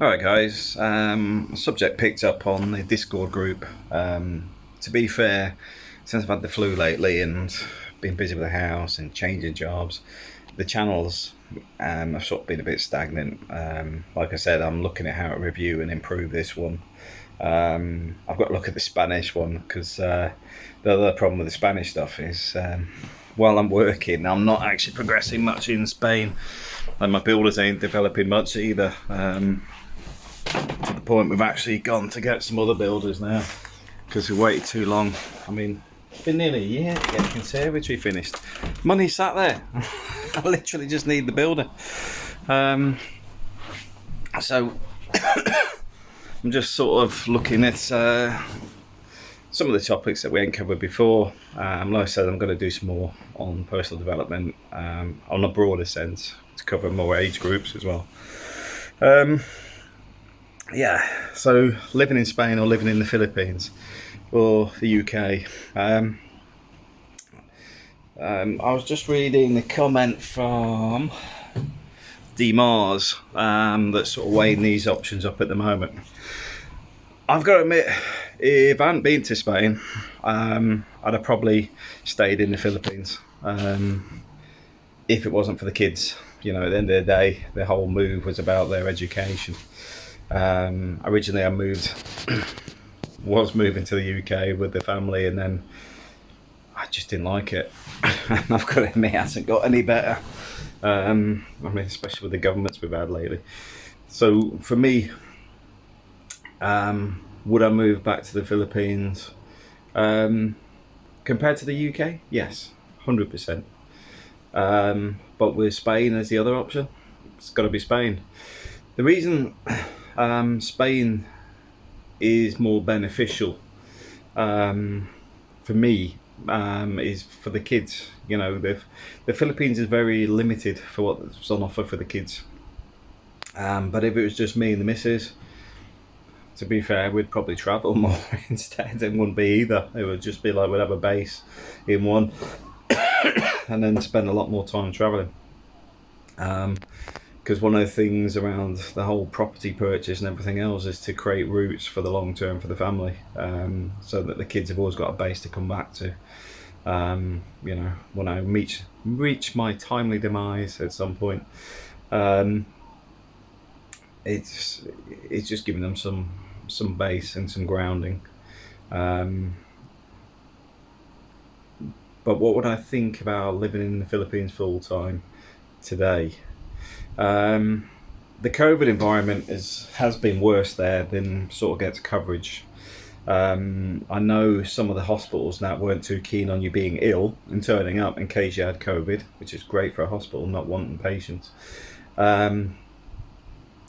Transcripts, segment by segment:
Alright guys, um, subject picked up on the Discord group. Um, to be fair, since I've had the flu lately and been busy with the house and changing jobs, the channels um, have sort of been a bit stagnant. Um, like I said, I'm looking at how to review and improve this one. Um, I've got to look at the Spanish one because uh, the other problem with the Spanish stuff is um, while I'm working, I'm not actually progressing much in Spain and my builders ain't developing much either. Um, to the point we've actually gone to get some other builders now because we waited too long. I mean, it's been nearly a year to get conservatory finished. Money sat there. I literally just need the builder. Um, so I'm just sort of looking at uh, some of the topics that we ain't covered before. Um, like I said, I'm going to do some more on personal development um, on a broader sense to cover more age groups as well. Um, yeah, so living in Spain or living in the Philippines or the UK. Um, um, I was just reading the comment from D Mars um, that's sort of weighing these options up at the moment. I've got to admit, if I hadn't been to Spain, um, I'd have probably stayed in the Philippines. Um, if it wasn't for the kids, you know, at the end of the day, the whole move was about their education. Um, originally, I moved, was moving to the UK with the family, and then I just didn't like it. I've got to admit, it hasn't got any better. Um, I mean, especially with the governments we've had lately. So for me, um, would I move back to the Philippines? Um, compared to the UK, yes, hundred percent. Um, but with Spain as the other option, it's got to be Spain. The reason um, Spain is more beneficial um, for me um, is for the kids. You know, the the Philippines is very limited for what's on offer for the kids. Um, but if it was just me and the missus, to be fair, we'd probably travel more instead. It wouldn't be either. It would just be like we'd have a base in one, and then spend a lot more time traveling. Um, because one of the things around the whole property purchase and everything else is to create roots for the long term for the family um, so that the kids have always got a base to come back to. Um, you know when I reach reach my timely demise at some point um, it's it's just giving them some some base and some grounding. Um, but what would I think about living in the Philippines full time today um, the COVID environment is has been worse there than sort of gets coverage. Um, I know some of the hospitals now weren't too keen on you being ill and turning up in case you had COVID, which is great for a hospital not wanting patients. Um,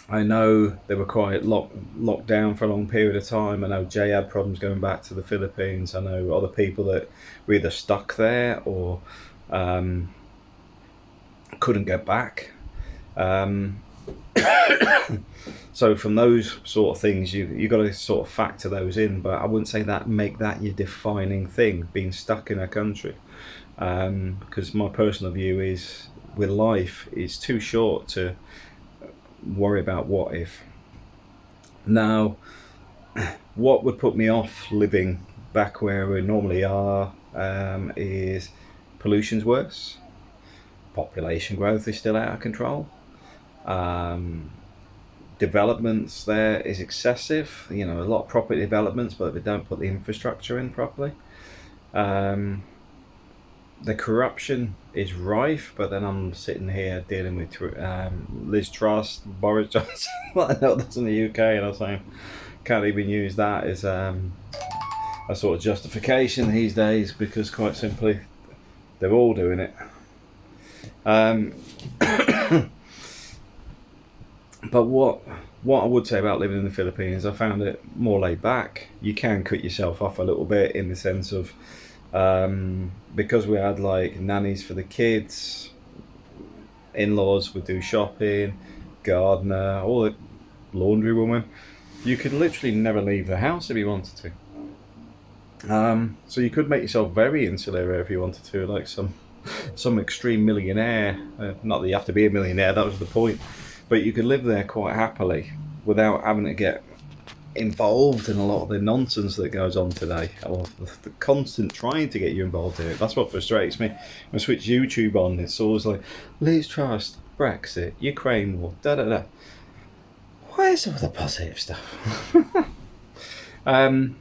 I know they were quite locked locked down for a long period of time. I know Jay had problems going back to the Philippines. I know other people that were either stuck there or um, couldn't get back. Um, so from those sort of things, you you got to sort of factor those in. But I wouldn't say that make that your defining thing, being stuck in a country. Um, because my personal view is, with life, it's too short to worry about what if. Now, what would put me off living back where we normally are um, is pollution's worse, population growth is still out of control, um, developments there is excessive. You know, a lot of property developments, but they don't put the infrastructure in properly. Um, the corruption is rife, but then I'm sitting here dealing with um, Liz Truss, Boris Johnson. I know that's in the UK, and I'm saying can't even use that as um, a sort of justification these days because, quite simply, they're all doing it. But what what I would say about living in the Philippines, I found it more laid back. You can cut yourself off a little bit in the sense of um, because we had like nannies for the kids, in-laws would do shopping, gardener, all the laundry woman. You could literally never leave the house if you wanted to. Um, so you could make yourself very insular if you wanted to, like some some extreme millionaire. Uh, not that you have to be a millionaire. That was the point but you could live there quite happily. without having to get involved in a lot of the nonsense that goes on today, or the, constant trying to get you involved in it. That's what frustrates me. When I switch YouTube on, it's always like Liz Truss Brexit, Ukraine war, da da da. Where's all the positive stuff? um,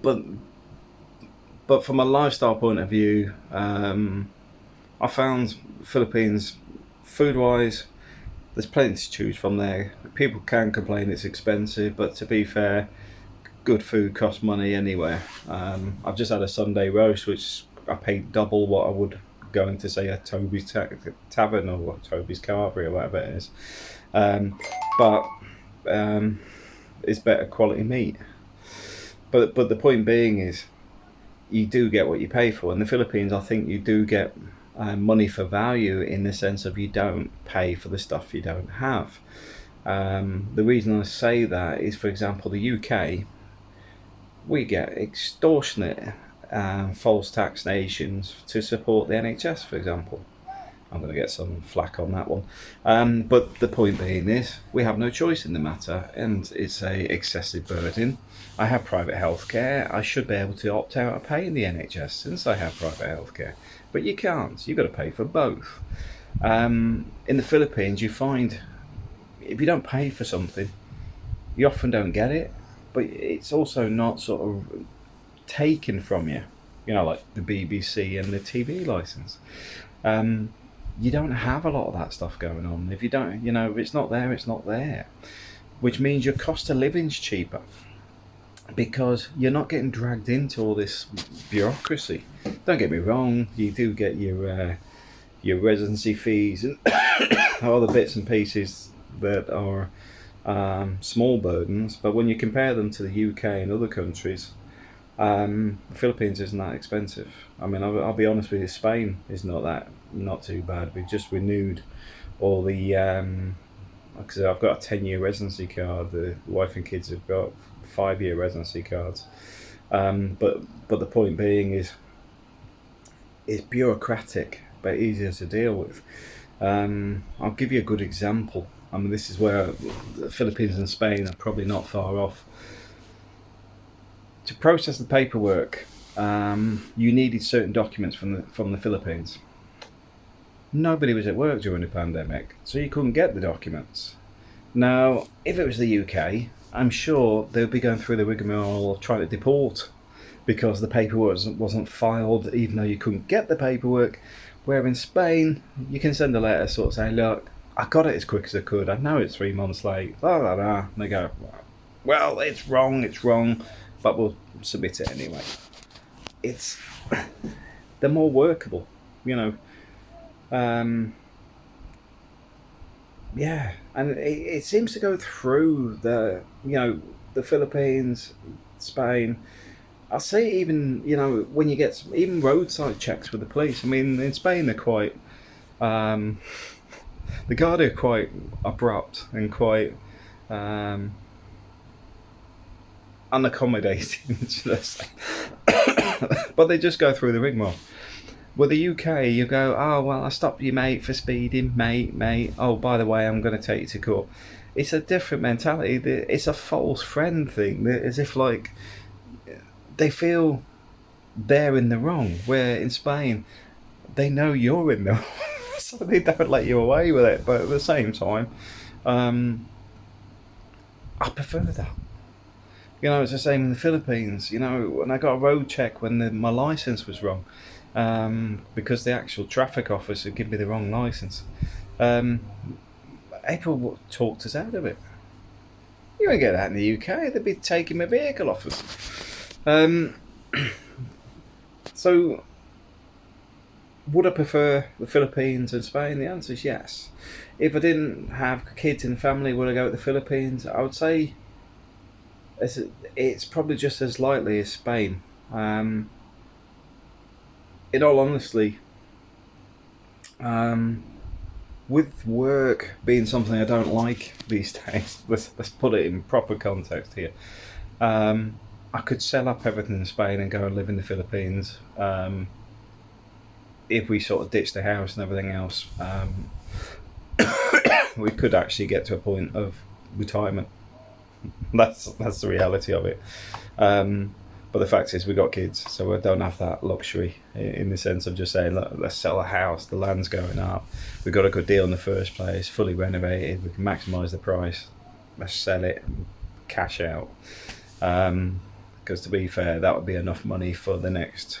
but but from a lifestyle point of view, um, I found Philippines food wise there's plenty to choose from there. People can complain it's expensive, but to be fair, good food costs money anywhere. Um, I've just had a Sunday roast, which I paid double what I would go into say a Toby's ta- Tavern or Toby's Carvery or whatever it is. Um, but um, it's better quality meat. But but the point being is, you do get what you pay for. In the Philippines, I think you do get uh, money for value in the sense of you don't pay for the stuff you don't have. Um, the reason I say that is, for example, the UK, we get extortionate uh, false taxations to support the NHS, for example. I'm going to get some flack on that one. Um, but the point being is, we have no choice in the matter, and it's a excessive burden. I have private healthcare. I should be able to opt out of paying the NHS since I have private healthcare, but you can't. You've got to pay for both. Um, in the Philippines, you find if you don't pay for something, you often don't get it, but it's also not sort of taken from you. You know, like the BBC and the TV license. Um, you don't have a lot of that stuff going on. If you don't, you know, if it's not there, it's not there. Which means your cost of living's cheaper because you're not getting dragged into all this bureaucracy. Don't get me wrong, you do get your uh, your residency fees and all the bits and pieces that are um, small burdens, but when you compare them to the UK and other countries, um, the Philippines isn't that expensive. I mean, I'll, I'll, be honest with you, Spain is not that not too bad. We've just renewed all the because um, I've got a ten year residency card. The wife and kids have got five year residency cards. Um, but but the point being is, it's bureaucratic but easier to deal with. Um, I'll give you a good example. I mean, this is where the Philippines and Spain are probably not far off to process the paperwork, um, you needed certain documents from the from the Philippines. Nobody was at work during the pandemic, so you couldn't get the documents. Now, if it was the UK, I'm sure they'll be going through the rigmarole of trying to deport because the paperwork wasn't filed, even though you couldn't get the paperwork. Where in Spain, you can send a letter, sort of saying, "Look, I got it as quick as I could. I know it's three months late." Blah blah blah. And they go, "Well, it's wrong. It's wrong." but we'll submit it anyway. It's they're more workable, you know. Um, yeah, and it, it seems to go through the you know the Philippines, Spain. I'll say even you know when you get some, even roadside checks with the police. I mean, in Spain they're quite um, the guard are quite abrupt and quite um, unaccommodating, I but they just go through the rigmarole. With the UK, you go, oh, well, I stopped you, mate, for speeding, mate, mate. Oh, by the way, I'm going to take you to court. It's a different mentality. It's a false friend thing. As if, like, they feel they're in the wrong. Where in Spain, they know you're in the wrong. so they don't let you away with it. But at the same time, um, I prefer that. You know, it's the same in the Philippines. You know, when I got a road check when the, my license was wrong, um, because the actual traffic officer gave me the wrong license. Um, April talked us out of it. You won't get that in the UK. They'd be taking my vehicle off us. Um, so, would I prefer the Philippines and Spain? The answer is yes. If I didn't have kids in the family, would I go to the Philippines? I would say it's, it's probably just as likely as Spain. Um, in all honesty, um, with work being something I don't like these days, let's, let's put it in proper context here. Um, I could sell up everything in Spain and go and live in the Philippines um, if we sort of ditch the house and everything else. Um, we could actually get to a point of retirement. that's that's the reality of it. Um, but the fact is, we got kids, so we don't have that luxury in the sense of just saying, Look, let's sell a house. The land's going up. We got a good deal in the first place, fully renovated. We can maximise the price. Let's sell it, cash out. Because um, to be fair, that would be enough money for the next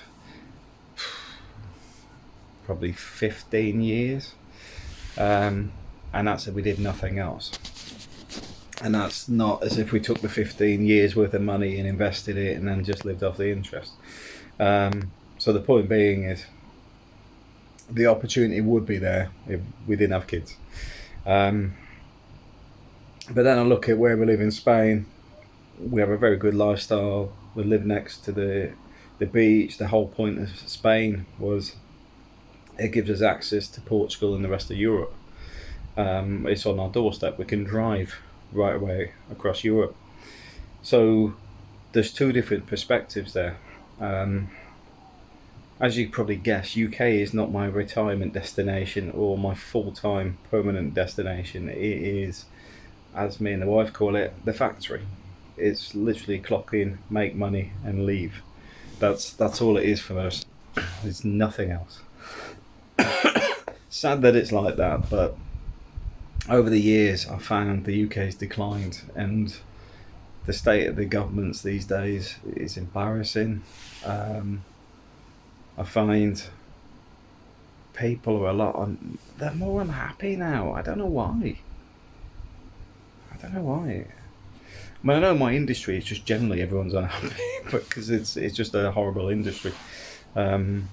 probably 15 years. Um, and that's if we did nothing else and that's not as if we took the 15 years worth of money and invested it and then just lived off the interest. Um, so the point being is the opportunity would be there if we didn't have kids. Um, but then I look at where we live in Spain. We have a very good lifestyle. We live next to the the beach. The whole point of Spain was it gives us access to Portugal and the rest of Europe. Um, it's on our doorstep. We can drive right away across Europe. So there's two different perspectives there. Um, as you probably guess, UK is not my retirement destination or my full-time permanent destination. It is, as me and the wife call it, the factory. It's literally clock in, make money, and leave. That's that's all it is for us. It's nothing else. Sad that it's like that, but over the years, I found the UK's declined, and the state of the governments these days is embarrassing. Um, I find people are a lot on, they're more unhappy now. I don't know why. I don't know why. I mean, I know my industry is just generally everyone's unhappy because it's it's just a horrible industry. Um,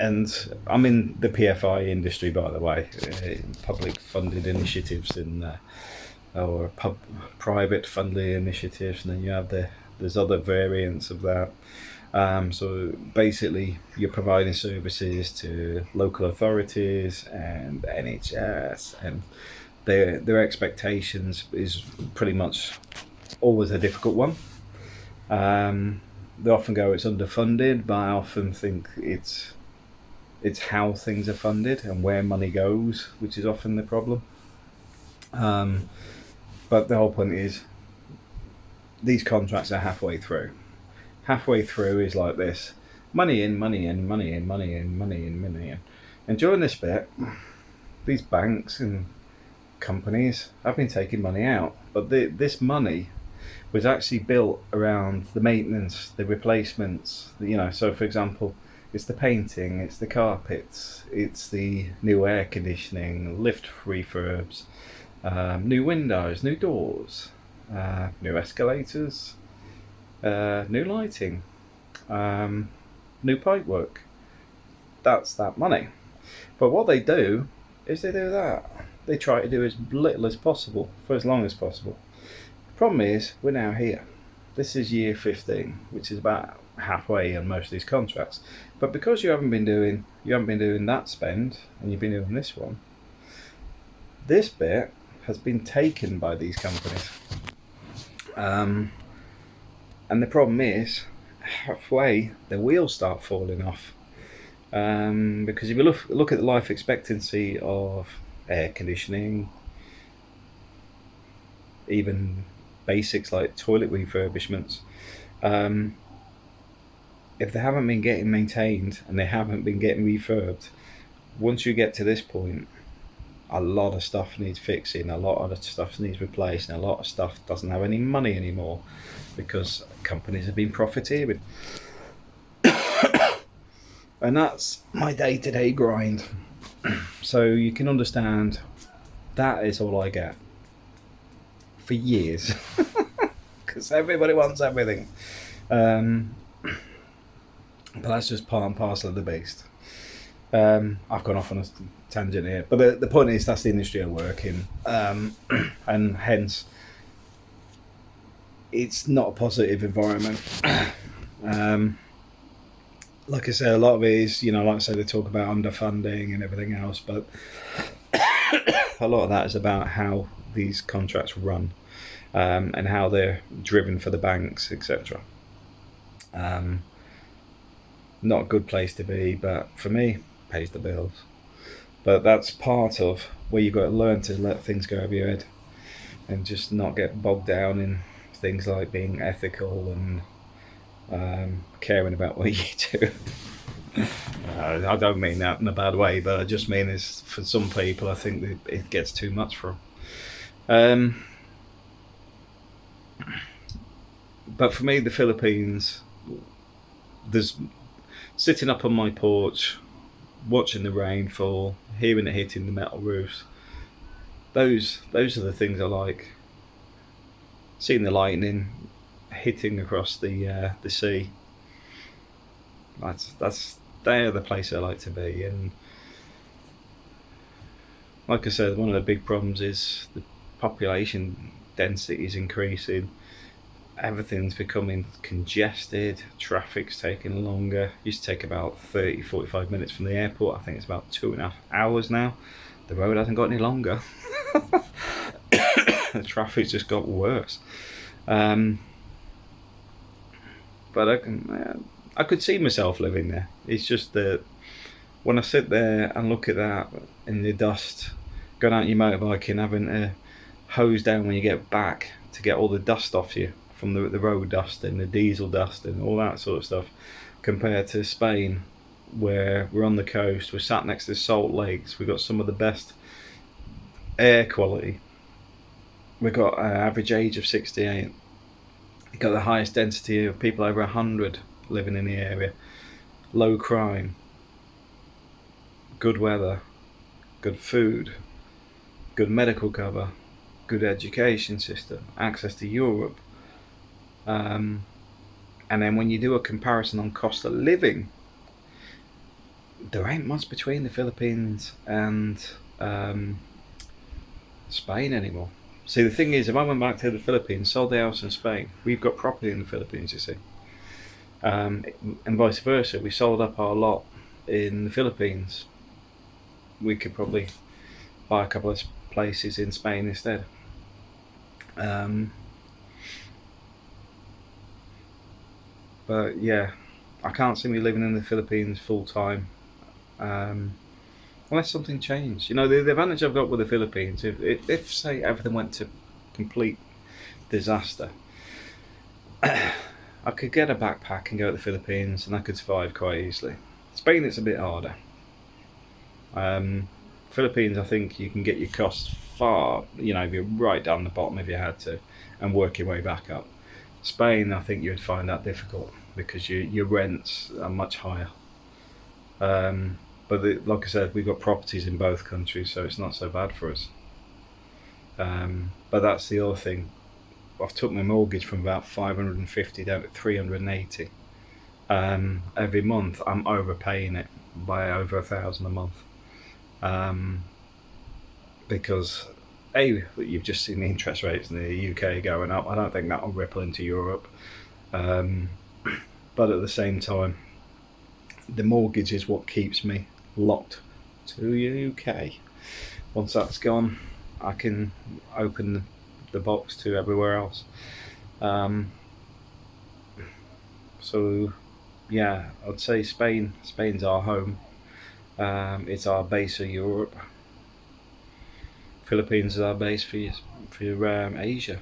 and I'm in the PFI industry, by the way, uh, public funded initiatives in uh, or pub, private funded initiatives, and then you have the there's other variants of that. Um, so basically, you're providing services to local authorities and NHS, and their their expectations is pretty much always a difficult one. Um, they often go it's underfunded, but I often think it's it's how things are funded and where money goes, which is often the problem. Um, but the whole point is these contracts are halfway through. Halfway through is like this money in, money in, money in, money in, money in, money in. And during this bit, these banks and companies have been taking money out, but the, this money was actually built around the maintenance, the replacements. You know, so for example, it's the painting, it's the carpets, it's the new air conditioning, lift refurbs, um, new windows, new doors, uh, new escalators, uh, new lighting, um, new pipework. That's that money. But what they do is they do that. They try to do as little as possible for as long as possible. The problem is, we're now here. This is year 15, which is about halfway on most of these contracts. But because you haven't been doing you haven't been doing that spend and you've been doing this one, this bit has been taken by these companies. Um, and the problem is, halfway the wheels start falling off. Um, because if you look look at the life expectancy of air conditioning, even basics like toilet refurbishments, um, if they haven't been getting maintained and they haven't been getting refurbed, once you get to this point, a lot of stuff needs fixing, a lot of stuff needs replacing, a lot of stuff doesn't have any money anymore because companies have been profiteering. and that's my day to day grind. so you can understand that is all I get for years because everybody wants everything. Um, but that's just part and parcel of the beast. Um, I've gone off on a tangent here, but the, the point is that's the industry I work in, um, and hence it's not a positive environment. um, like I say, a lot of it is, you know, like I say, they talk about underfunding and everything else, but a lot of that is about how these contracts run um, and how they're driven for the banks, etc. Um, not a good place to be, but for me, pays the bills. But that's part of where you've got to learn to let things go over your head. and just not get bogged down in things like being ethical and um, caring about what you do. uh, I don't mean that in a bad way, but I just mean is for some people, I think it gets too much for them. Um, but for me, the Philippines, there's sitting up on my porch, watching the rain fall, hearing it hitting the metal roofs. Those those are the things I like. Seeing the lightning hitting across the uh, the sea. That's that's they're the place I like to be, and like I said, one of the big problems is the population density is increasing everything's becoming congested, traffic's taking longer. Used to take about 30 45 minutes from the airport, I think it's about two and a half hours now. The road hasn't got any longer. the traffic's just got worse. Um, but I can, I could see myself living there. It's just that when I sit there and look at that in the dust, going out your motorbike and having to hose down when you get back to get all the dust off you from the, the road dust and the diesel dust and all that sort of stuff compared to Spain where we're on the coast, we're sat next to salt lakes, we've got some of the best air quality. We've got an average age of 68. We've got the highest density of people over 100 living in the area. Low crime. Good weather. Good food. Good medical cover. Good education system. Access to Europe um, and then when you do a comparison on cost of living, there ain't much between the Philippines and um, Spain anymore. See, the thing is, if I went back to the Philippines, sold the house in Spain, we've got property in the Philippines, you see. Um, and vice versa, we sold up our lot in the Philippines. We could probably buy a couple of places in Spain instead. Um, But yeah, I can't see me living in the Philippines full time. Um, unless something changed. You know, the, the, advantage I've got with the Philippines, if, if, if say everything went to complete disaster, I could get a backpack and go to the Philippines and I could survive quite easily. Spain, it's a bit harder. Um, Philippines, I think you can get your costs far, you know, if you're right down the bottom if you had to, and work your way back up. Spain, I think you'd find that difficult because your your rents are much higher. Um, but the, like I said, we've got properties in both countries, so it's not so bad for us. Um, but that's the other thing. I've took my mortgage from about 550 down to 380. Um, every month, I'm overpaying it by over a thousand a month. Um, because a you've just seen the interest rates in the UK going up. I don't think that will ripple into Europe. Um, but at the same time, the mortgage is what keeps me locked to UK. Once that's gone, I can open the box to everywhere else. Um, so, yeah, I'd say Spain. Spain's our home. Um, it's our base of Europe. Philippines is our base for for um, Asia.